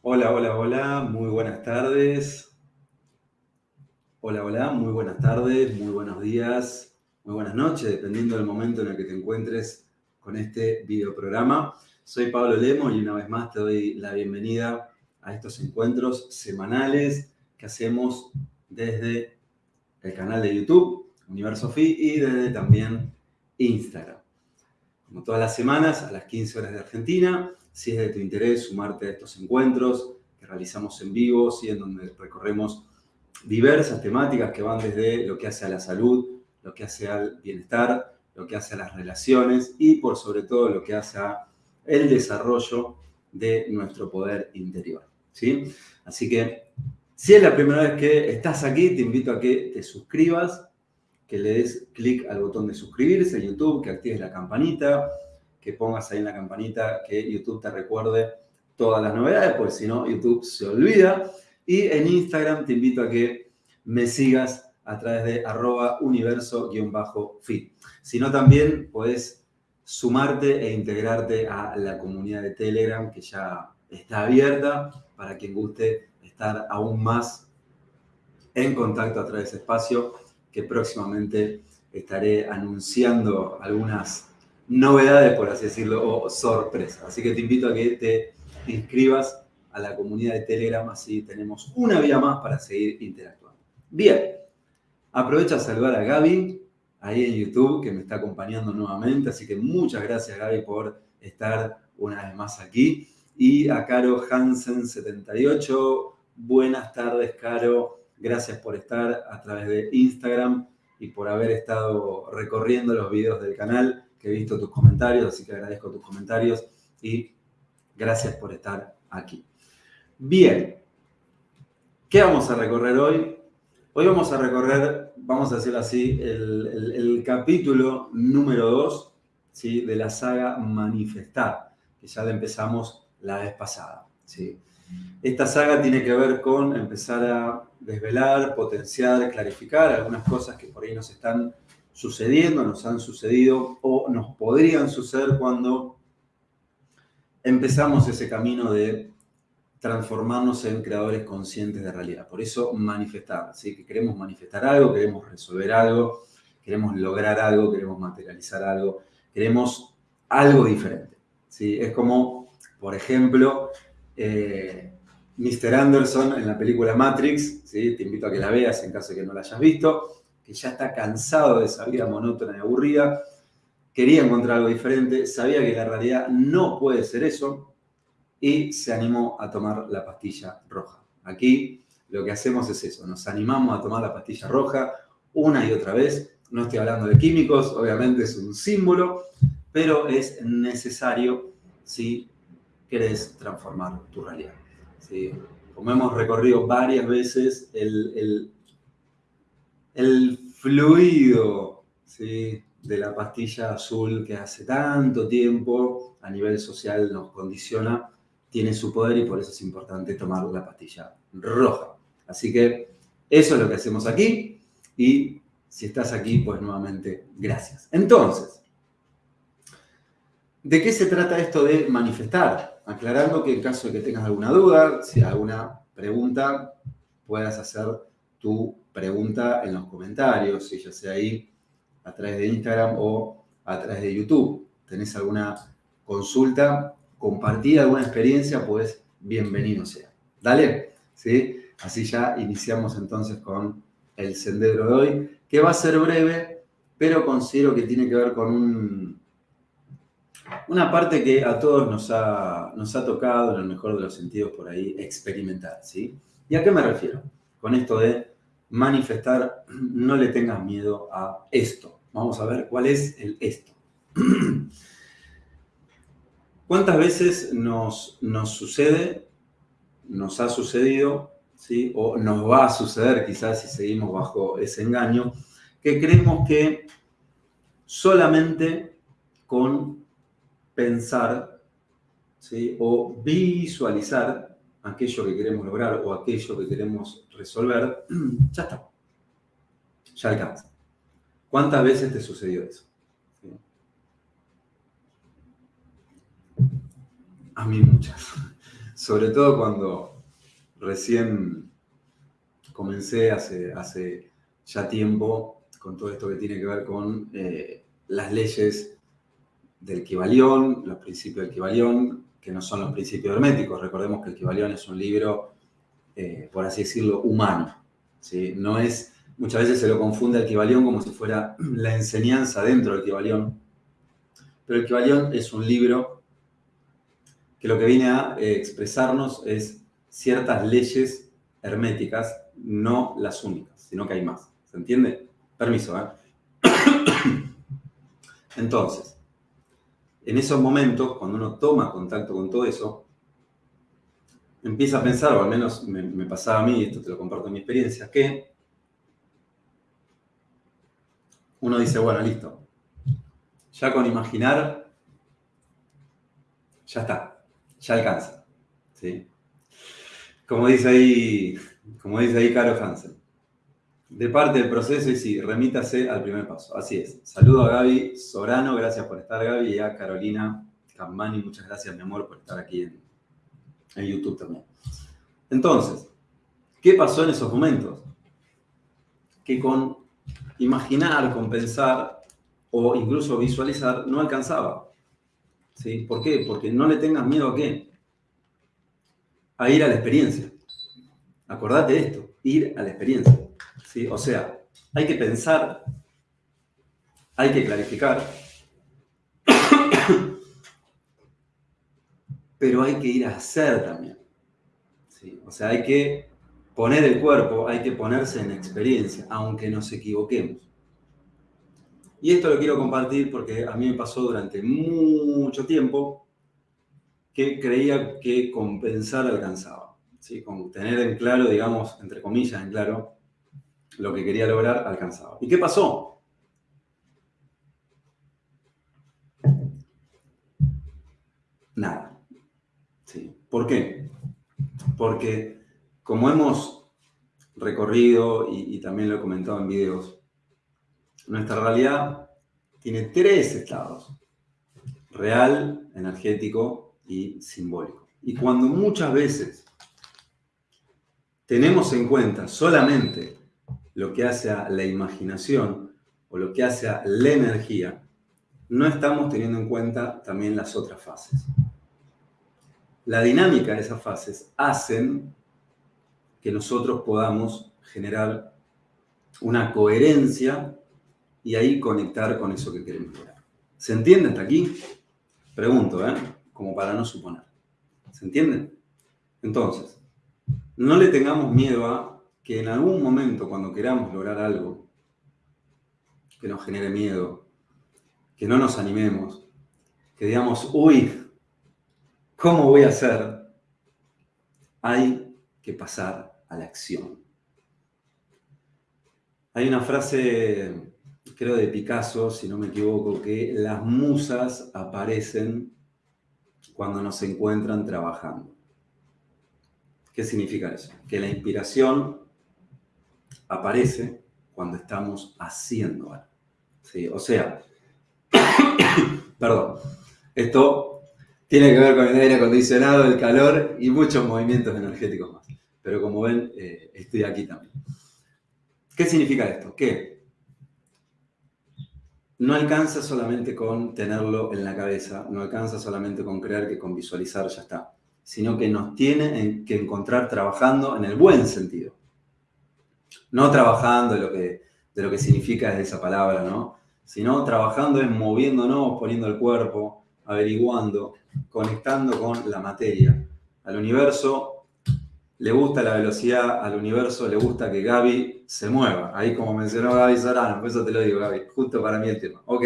Hola, hola, hola, muy buenas tardes. Hola, hola, muy buenas tardes, muy buenos días, muy buenas noches, dependiendo del momento en el que te encuentres con este videoprograma. Soy Pablo Lemo y una vez más te doy la bienvenida a estos encuentros semanales que hacemos desde el canal de YouTube, Universo Fi, y desde también Instagram. Como todas las semanas, a las 15 horas de Argentina, si es de tu interés sumarte a estos encuentros que realizamos en vivo, ¿sí? en donde recorremos diversas temáticas que van desde lo que hace a la salud, lo que hace al bienestar, lo que hace a las relaciones y por sobre todo lo que hace a el desarrollo de nuestro poder interior. ¿sí? Así que si es la primera vez que estás aquí, te invito a que te suscribas, que le des clic al botón de suscribirse en YouTube, que actives la campanita, que pongas ahí en la campanita que YouTube te recuerde todas las novedades, porque si no, YouTube se olvida. Y en Instagram te invito a que me sigas a través de arroba universo-fit. Si no, también puedes sumarte e integrarte a la comunidad de Telegram que ya está abierta para quien guste estar aún más en contacto a través de ese espacio que próximamente estaré anunciando algunas novedades, por así decirlo, o sorpresas. Así que te invito a que te inscribas a la comunidad de Telegram, así tenemos una vía más para seguir interactuando. Bien, aprovecho a saludar a Gaby, ahí en YouTube, que me está acompañando nuevamente, así que muchas gracias Gaby por estar una vez más aquí. Y a Caro Hansen78, buenas tardes Caro, gracias por estar a través de Instagram y por haber estado recorriendo los videos del canal que he visto tus comentarios, así que agradezco tus comentarios y gracias por estar aquí. Bien, ¿qué vamos a recorrer hoy? Hoy vamos a recorrer, vamos a decirlo así, el, capítulo número 2 ¿sí? de la saga Manifestar, que ya la empezamos la vez pasada. ¿sí? Esta saga tiene que ver con empezar a desvelar, potenciar, clarificar algunas cosas que por ahí nos están sucediendo, nos han sucedido o nos podrían suceder cuando empezamos ese camino de transformarnos en creadores conscientes de realidad. Por eso manifestar, ¿sí? que queremos manifestar algo, queremos resolver algo, queremos lograr algo, queremos materializar algo, queremos algo diferente. ¿sí? Es como, por ejemplo, eh, Mr. Anderson en la película Matrix, ¿sí? te invito a que la veas en caso de que no la hayas visto, que ya está cansado de esa vida monótona y aburrida, quería encontrar algo diferente, sabía que la realidad no puede ser eso y se animó a tomar la pastilla roja. Aquí lo que hacemos es eso, nos animamos a tomar la pastilla roja una y otra vez. No estoy hablando de químicos, obviamente es un símbolo, pero es necesario si querés transformar tu realidad. Como hemos recorrido varias veces, el fluido ¿sí? de la pastilla azul que hace tanto tiempo a nivel social nos condiciona, tiene su poder y por eso es importante tomar la pastilla roja. Así que eso es lo que hacemos aquí y si estás aquí, pues nuevamente, gracias. Entonces, ¿de qué se trata esto de manifestar? Aclarando que en caso de que tengas alguna duda, si alguna pregunta, puedas hacer tu pregunta en los comentarios, ya sea ahí a través de Instagram o a través de YouTube. ¿Tenés alguna consulta, compartir alguna experiencia? Pues bienvenido sea. Dale, ¿sí? Así ya iniciamos entonces con el sendero de hoy, que va a ser breve, pero considero que tiene que ver con una parte que a todos nos ha, nos ha tocado, en el mejor de los sentidos, por ahí, experimentar, ¿sí? ¿Y a qué me refiero? Con esto de manifestar, no le tengas miedo a esto. Vamos a ver cuál es el esto. ¿Cuántas veces nos, nos sucede, nos ha sucedido, ¿sí? o nos va a suceder quizás si seguimos bajo ese engaño, que creemos que solamente con pensar ¿sí? o visualizar aquello que queremos lograr o aquello que queremos resolver, ya está. Ya alcanza. ¿Cuántas veces te sucedió eso? A mí muchas. sobre todo cuando recién comencé hace, hace ya tiempo con todo esto que tiene que ver con eh, las leyes del Kibalión, los principios del Kibalión, que no son los principios herméticos. Recordemos que el Kibalión es un libro, eh, por así decirlo, humano. ¿sí? No es, muchas veces se lo confunde el Kibalión como si fuera la enseñanza dentro del Kibalión. Pero el Kibalión es un libro que lo que viene a eh, expresarnos es ciertas leyes herméticas, no las únicas, sino que hay más. ¿Se entiende? Permiso, ¿eh? Entonces, en esos momentos, cuando uno toma contacto con todo eso, empieza a pensar, o al menos me, pasaba a mí, esto te lo comparto en mi experiencia, que uno dice, bueno, listo, ya con imaginar, ya está, ya alcanza. ¿sí? Como dice ahí, como dice ahí Caro Hansen, de parte del proceso y sí, remítase al primer paso. Así es. Saludo a Gaby Sorano, gracias por estar Gaby, y a Carolina Cammani, muchas gracias mi amor por estar aquí en, en YouTube también. Entonces, ¿qué pasó en esos momentos? Que con imaginar, con pensar o incluso visualizar no alcanzaba. ¿Sí? ¿Por qué? Porque no le tengas miedo a qué? A ir a la experiencia. Acordate de esto, ir a la experiencia. O sea, hay que pensar, hay que clarificar, pero hay que ir a hacer también. ¿sí? O sea, hay que poner el cuerpo, hay que ponerse en experiencia, aunque nos equivoquemos. Y esto lo quiero compartir porque a mí me pasó durante mucho tiempo que creía que compensar alcanzaba. ¿sí? Con tener en claro, digamos, entre comillas, en claro, lo que quería lograr alcanzaba. ¿Y qué pasó? Nada. Sí. ¿Por qué? Porque como hemos recorrido y, y también lo he comentado en videos, nuestra realidad tiene tres estados. Real, energético y simbólico. Y cuando muchas veces tenemos en cuenta solamente lo que hace a la imaginación o lo que hace a la energía, no estamos teniendo en cuenta también las otras fases. La dinámica de esas fases hacen que nosotros podamos generar una coherencia y ahí conectar con eso que queremos lograr. ¿Se entiende hasta aquí? Pregunto, ¿eh? Como para no suponer. ¿Se entiende? Entonces, no le tengamos miedo a que en algún momento cuando queramos lograr algo que nos genere miedo, que no nos animemos, que digamos, uy, ¿cómo voy a hacer? Hay que pasar a la acción. Hay una frase, creo de Picasso, si no me equivoco, que las musas aparecen cuando nos encuentran trabajando. ¿Qué significa eso? Que la inspiración aparece cuando estamos haciendo algo. ¿sí? O sea, perdón, esto tiene que ver con el aire acondicionado, el calor y muchos movimientos energéticos más. Pero como ven, eh, estoy aquí también. ¿Qué significa esto? Que no alcanza solamente con tenerlo en la cabeza, no alcanza solamente con creer que con visualizar ya está, sino que nos tiene que encontrar trabajando en el buen sentido. No trabajando de lo que, de lo que significa esa palabra, ¿no? Sino trabajando en moviéndonos, poniendo el cuerpo, averiguando, conectando con la materia. Al universo le gusta la velocidad, al universo le gusta que Gaby se mueva. Ahí como mencionó Gaby Sorano, por eso te lo digo, Gaby, justo para mí el tema. Ok,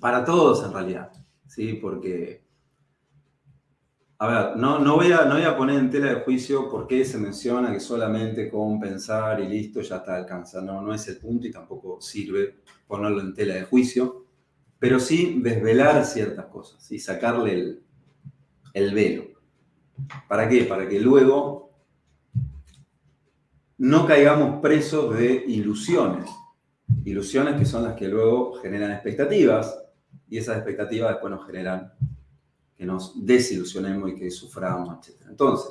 para todos en realidad, ¿sí? Porque a ver, no, voy a, poner en tela de juicio por qué se menciona que solamente con pensar y listo ya está alcanza. No, no es el punto y tampoco sirve ponerlo en tela de juicio, pero sí desvelar ciertas cosas y sacarle el, el velo. ¿Para qué? Para que luego no caigamos presos de ilusiones. Ilusiones que son las que luego generan expectativas y esas expectativas después nos generan que nos desilusionemos y que suframos, etc. Entonces,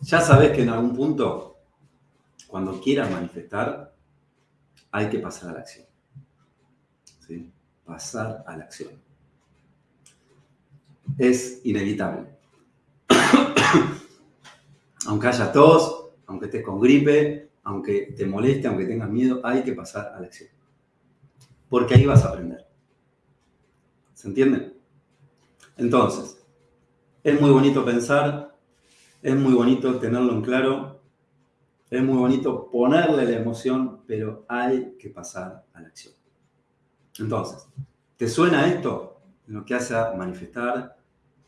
ya sabes que en algún punto, cuando quieras manifestar, hay que pasar a la acción. ¿Sí? Pasar a la acción. Es inevitable. aunque haya tos, aunque estés con gripe, aunque te moleste, aunque tengas miedo, hay que pasar a la acción. Porque ahí vas a aprender. ¿Se entiende? Entonces, es muy bonito pensar, es muy bonito tenerlo en claro, es muy bonito ponerle la emoción, pero hay que pasar a la acción. Entonces, ¿te suena esto? En lo que hace a manifestar,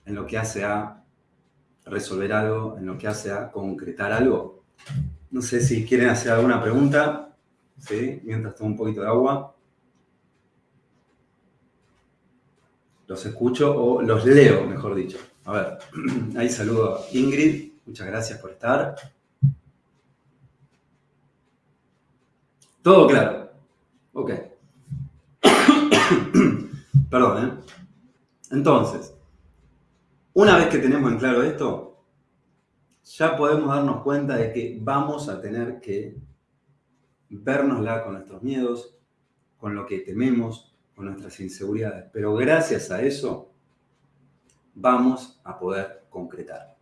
en lo que hace a resolver algo, en lo que hace a concretar algo. No sé si quieren hacer alguna pregunta, ¿sí? mientras tomo un poquito de agua. Los escucho o los leo, mejor dicho. A ver, ahí saludo a Ingrid, muchas gracias por estar. Todo claro. Ok. Perdón, ¿eh? Entonces, una vez que tenemos en claro esto, ya podemos darnos cuenta de que vamos a tener que vernosla con nuestros miedos, con lo que tememos, con nuestras inseguridades. Pero gracias a eso vamos a poder concretar.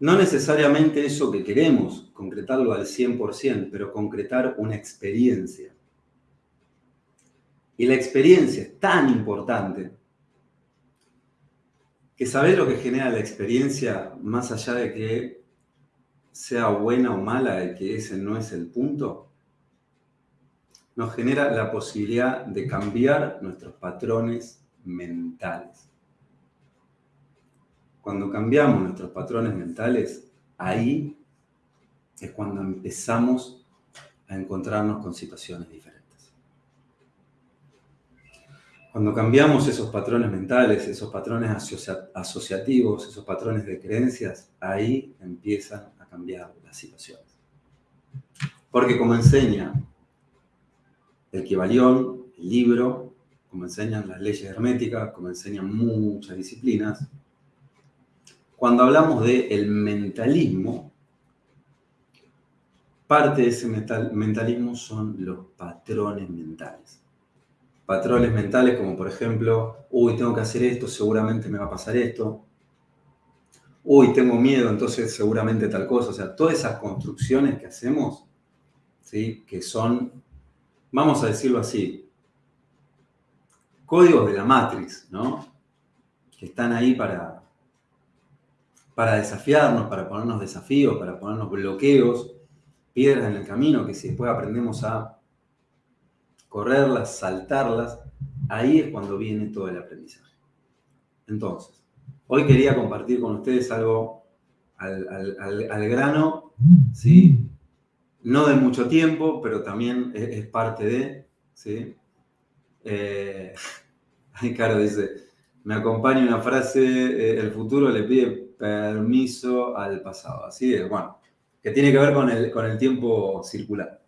No necesariamente eso que queremos, concretarlo al 100%, pero concretar una experiencia. Y la experiencia es tan importante que saber lo que genera la experiencia, más allá de que sea buena o mala, de que ese no es el punto, nos genera la posibilidad de cambiar nuestros patrones mentales. Cuando cambiamos nuestros patrones mentales, ahí es cuando empezamos a encontrarnos con situaciones diferentes. Cuando cambiamos esos patrones mentales, esos patrones asociativos, esos patrones de creencias, ahí empiezan a cambiar las situaciones. Porque como enseña el Kibalión, el libro, como enseñan las leyes herméticas, como enseñan muchas disciplinas, cuando hablamos del el mentalismo, parte de ese mentalismo son los patrones mentales patrones mentales como por ejemplo, uy, tengo que hacer esto, seguramente me va a pasar esto. Uy, tengo miedo, entonces seguramente tal cosa. O sea, todas esas construcciones que hacemos, ¿sí? que son, vamos a decirlo así, códigos de la Matrix, ¿no? Que están ahí para, para desafiarnos, para ponernos desafíos, para ponernos bloqueos, piedras en el camino, que si después aprendemos a correrlas, saltarlas, ahí es cuando viene todo el aprendizaje. Entonces, hoy quería compartir con ustedes algo al, grano, ¿sí? No de mucho tiempo, pero también es, parte de, ¿sí? Eh, Caro dice, me acompaña una frase, eh, el futuro le pide permiso al pasado. Así es, bueno, que tiene que ver con el, con el tiempo circular.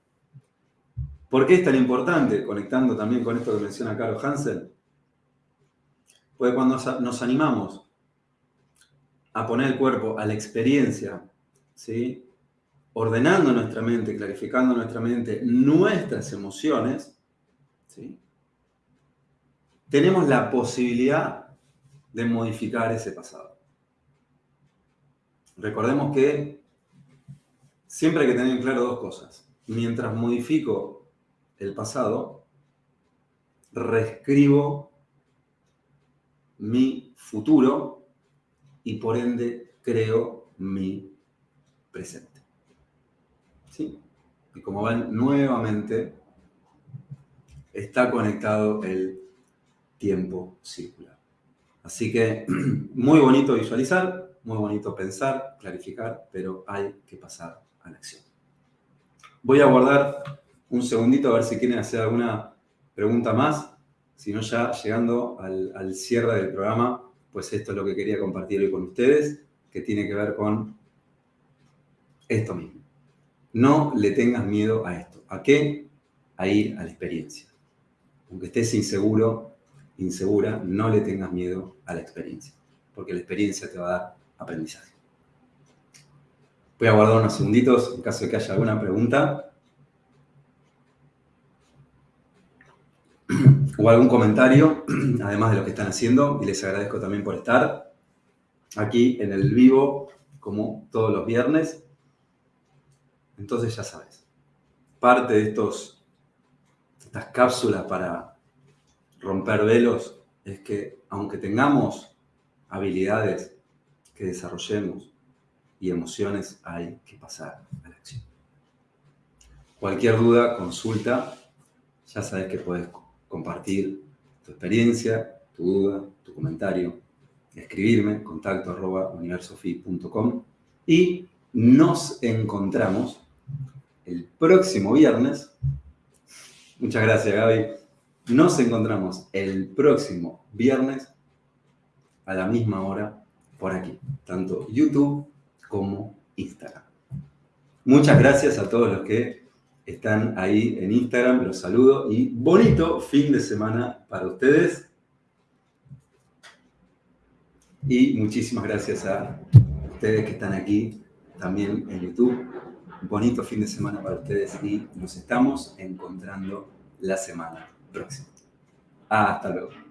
¿Por qué es tan importante? Conectando también con esto que menciona Carlos Hansen. Porque cuando nos animamos a poner el cuerpo a la experiencia, ¿sí? Ordenando nuestra mente, clarificando nuestra mente, nuestras emociones, ¿sí? tenemos la posibilidad de modificar ese pasado. Recordemos que siempre hay que tener en claro dos cosas. Mientras modifico el pasado, reescribo mi futuro y por ende creo mi presente. Y como ven, nuevamente está conectado el tiempo circular. Así que muy bonito visualizar, muy bonito pensar, clarificar, pero hay que pasar a la acción. Voy a guardar un segundito a ver si quieren hacer alguna pregunta más. Si no, ya llegando al, cierre del programa, pues esto es lo que quería compartir hoy con ustedes, que tiene que ver con esto mismo. No le tengas miedo a esto. ¿A qué? A ir a la experiencia. aunque estés inseguro, insegura, no le tengas miedo a la experiencia, porque la experiencia te va a dar aprendizaje. Voy a guardar unos segunditos en caso de que haya alguna pregunta. o algún comentario, además de lo que están haciendo, y les agradezco también por estar aquí en el vivo, como todos los viernes. Entonces ya sabes, parte de estos, estas cápsulas para romper velos es que aunque tengamos habilidades que desarrollemos y emociones, hay que pasar a la acción. Cualquier duda, consulta, ya sabes que puedes compartir tu experiencia, tu duda, tu comentario, escribirme, contacto arroba y nos encontramos el próximo viernes. Muchas gracias, Gaby. Nos encontramos el próximo viernes a la misma hora por aquí, tanto YouTube como Instagram. Muchas gracias a todos los que están ahí en Instagram, los saludo y bonito fin de semana para ustedes. Y muchísimas gracias a ustedes que están aquí también en YouTube. Bonito fin de semana para ustedes y nos estamos encontrando la semana próxima. Hasta luego.